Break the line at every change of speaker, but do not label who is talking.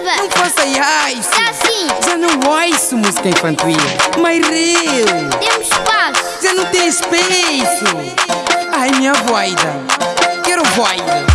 viva!
Não faça isso!
Já sim!
Já não ouço música infantil! Mas real.
Temos espaço!
Já não tem espaço! Ai, minha voida! Quero voida!